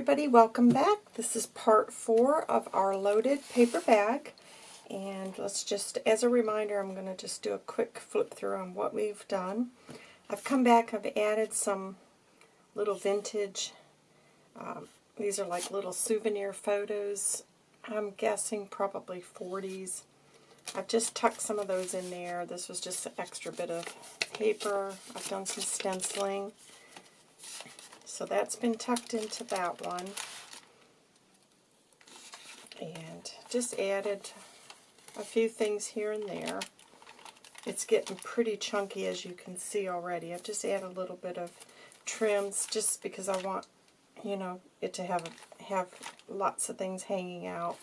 everybody, welcome back. This is part four of our loaded paper bag. And let's just, as a reminder, I'm going to just do a quick flip through on what we've done. I've come back, I've added some little vintage, um, these are like little souvenir photos. I'm guessing probably 40s. I've just tucked some of those in there. This was just an extra bit of paper. I've done some stenciling. So that's been tucked into that one. And just added a few things here and there. It's getting pretty chunky as you can see already. I've just added a little bit of trims just because I want, you know, it to have have lots of things hanging out.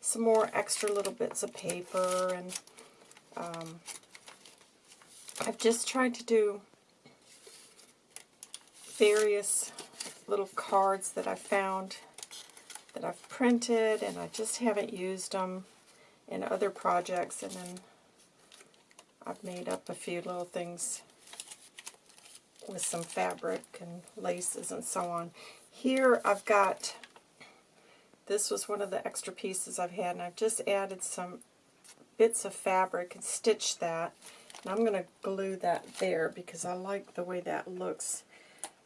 Some more extra little bits of paper and um, I've just tried to do various little cards that I found that I've printed and I just haven't used them in other projects and then I've made up a few little things with some fabric and laces and so on. Here I've got, this was one of the extra pieces I've had and I've just added some bits of fabric and stitched that. And I'm going to glue that there because I like the way that looks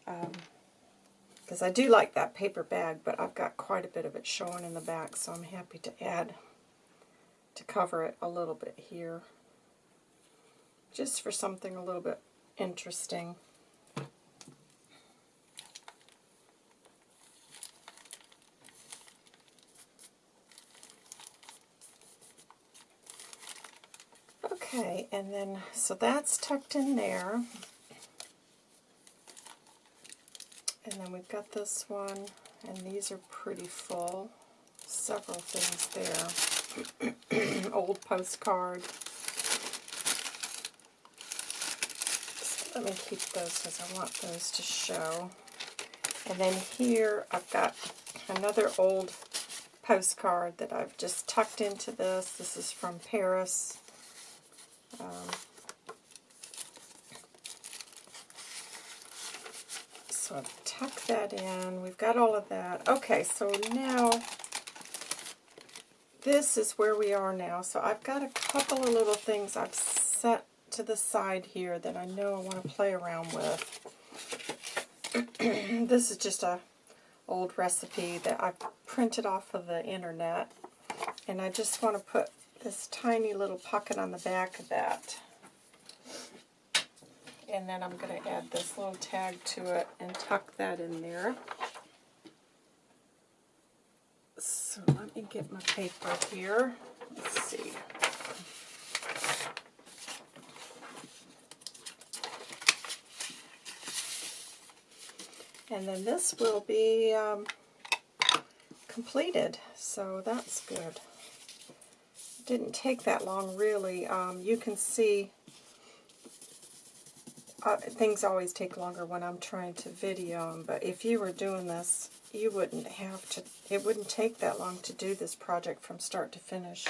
because um, I do like that paper bag, but I've got quite a bit of it showing in the back, so I'm happy to add to cover it a little bit here, just for something a little bit interesting. Okay, and then, so that's tucked in there. We've got this one, and these are pretty full. Several things there. Old postcard. So let me keep those because I want those to show. And then here I've got another old postcard that I've just tucked into this. This is from Paris. Um, so I've tucked that in. We've got all of that. Okay, so now this is where we are now. So I've got a couple of little things I've set to the side here that I know I want to play around with. this is just a old recipe that I printed off of the internet. And I just want to put this tiny little pocket on the back of that and then I'm going to add this little tag to it and tuck that in there. So let me get my paper here. Let's see. And then this will be um, completed, so that's good. Didn't take that long, really. Um, you can see uh, things always take longer when I'm trying to video them, but if you were doing this, you wouldn't have to, it wouldn't take that long to do this project from start to finish.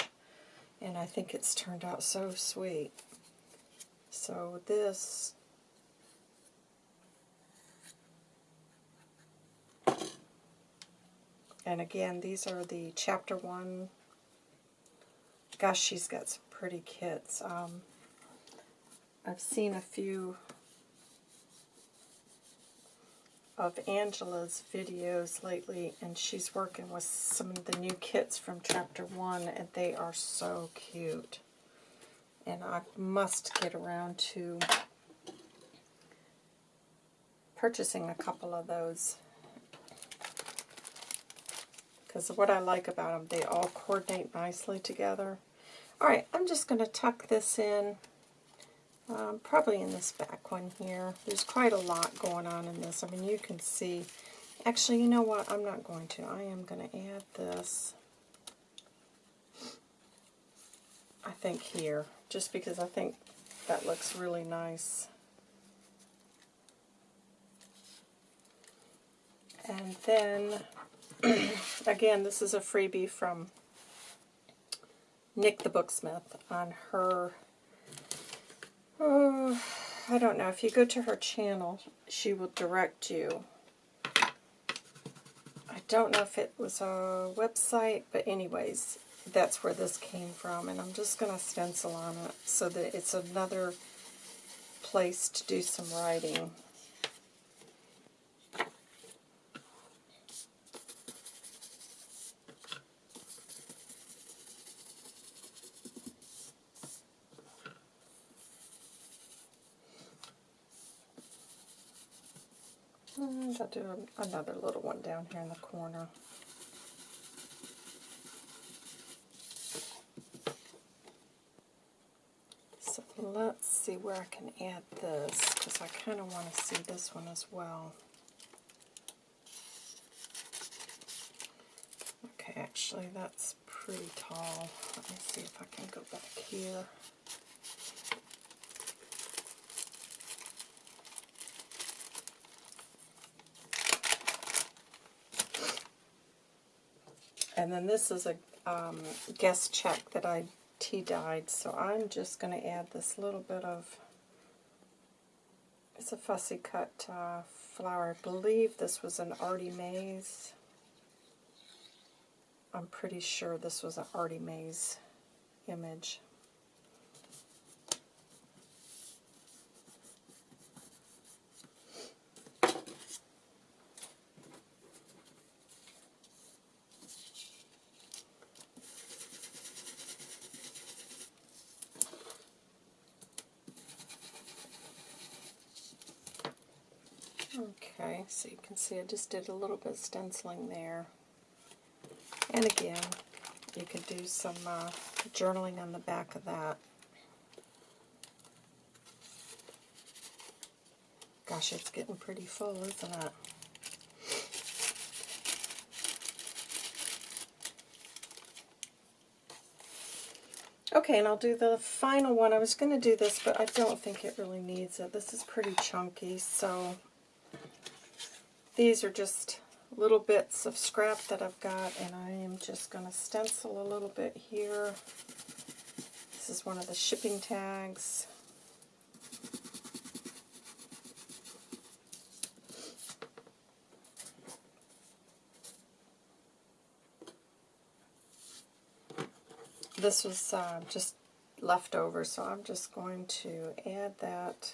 And I think it's turned out so sweet. So this, and again, these are the chapter one. Gosh, she's got some pretty kits. Um, I've seen a few of Angela's videos lately, and she's working with some of the new kits from Chapter 1, and they are so cute. And I must get around to purchasing a couple of those. Because what I like about them, they all coordinate nicely together. Alright, I'm just going to tuck this in um, probably in this back one here. There's quite a lot going on in this. I mean, you can see. Actually, you know what? I'm not going to. I am going to add this, I think, here. Just because I think that looks really nice. And then, again, this is a freebie from Nik the Booksmith on her Oh, I don't know. If you go to her channel, she will direct you I don't know if it was a website, but anyways, that's where this came from. And I'm just going to stencil on it so that it's another place to do some writing. Mm, and I'll do another little one down here in the corner. So let's see where I can add this, because I kind of want to see this one as well. Okay, actually that's pretty tall. Let me see if I can go back here. And then this is a um, guest check that I tea-dyed, so I'm just going to add this little bit of, it's a fussy cut uh, flower. I believe this was an Artie Mays. I'm pretty sure this was an Artie Mays image. Okay, so you can see I just did a little bit of stenciling there. And again, you could do some uh, journaling on the back of that. Gosh, it's getting pretty full, isn't it? Okay, and I'll do the final one. I was going to do this, but I don't think it really needs it. This is pretty chunky, so these are just little bits of scrap that I've got, and I am just going to stencil a little bit here. This is one of the shipping tags. This was uh, just left over, so I'm just going to add that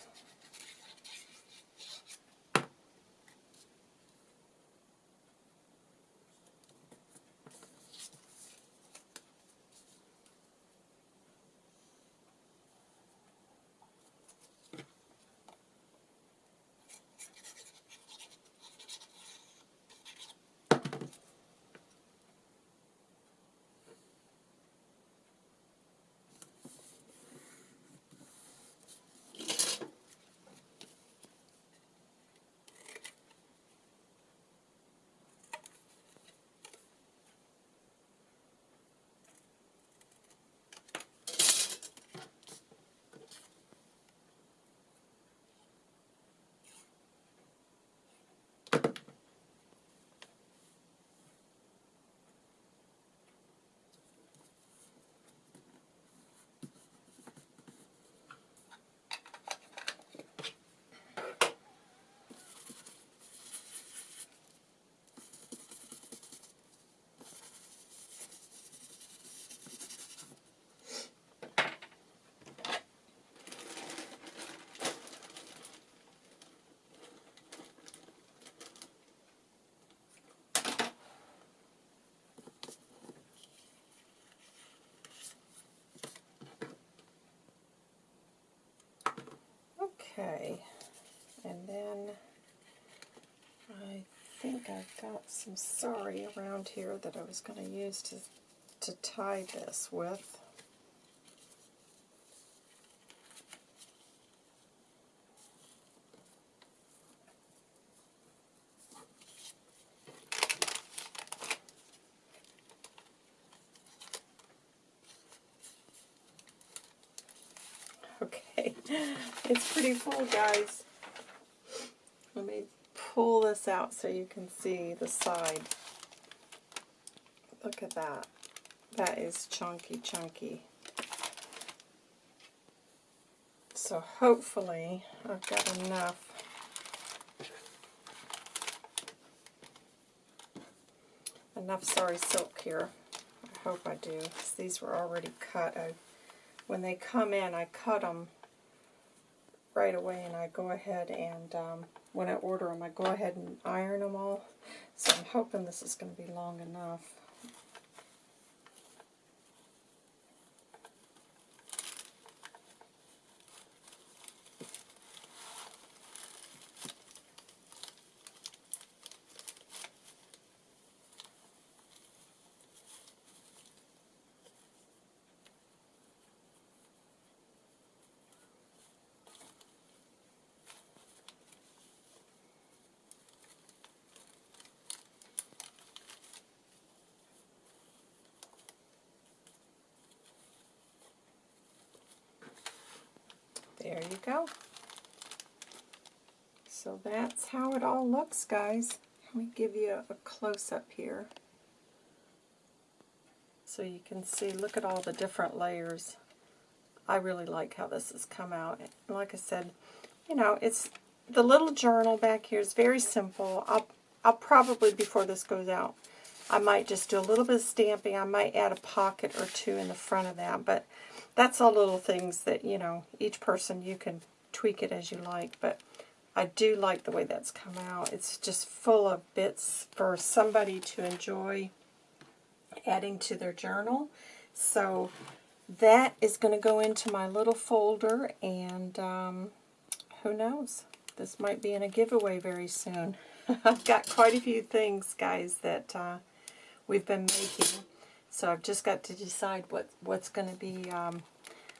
I've got some sari around here that I was going to use to, to tie this with. Okay, it's pretty full, guys. Let me pull this out so you can see the side. Look at that. That is chunky, chunky. So hopefully I've got enough enough sari silk here. I hope I do, these were already cut. I, when they come in, I cut them right away, and I go ahead and, um, when I order them, I go ahead and iron them all. So I'm hoping this is going to be long enough. There you go. So that's how it all looks, guys. Let me give you a, a close-up here. So you can see, look at all the different layers. I really like how this has come out. Like I said, you know, it's the little journal back here is very simple. I'll, I'll probably, before this goes out, I might just do a little bit of stamping. I might add a pocket or two in the front of that, but that's all little things that, you know, each person you can tweak it as you like, but I do like the way that's come out. It's just full of bits for somebody to enjoy adding to their journal. So that is going to go into my little folder, and um, who knows? This might be in a giveaway very soon. I've got quite a few things, guys, that uh, we've been making. So I've just got to decide what what's going to be um,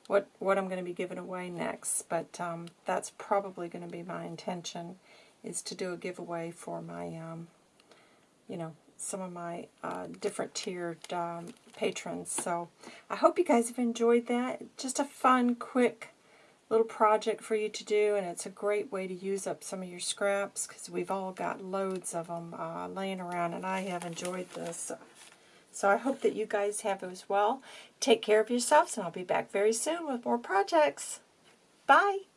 what what I'm going to be giving away next. But um, that's probably going to be my intention is to do a giveaway for my um, you know some of my uh, different tiered um, patrons. So I hope you guys have enjoyed that. Just a fun, quick little project for you to do, and it's a great way to use up some of your scraps because we've all got loads of them uh, laying around, and I have enjoyed this. So I hope that you guys have as well. Take care of yourselves, and I'll be back very soon with more projects. Bye!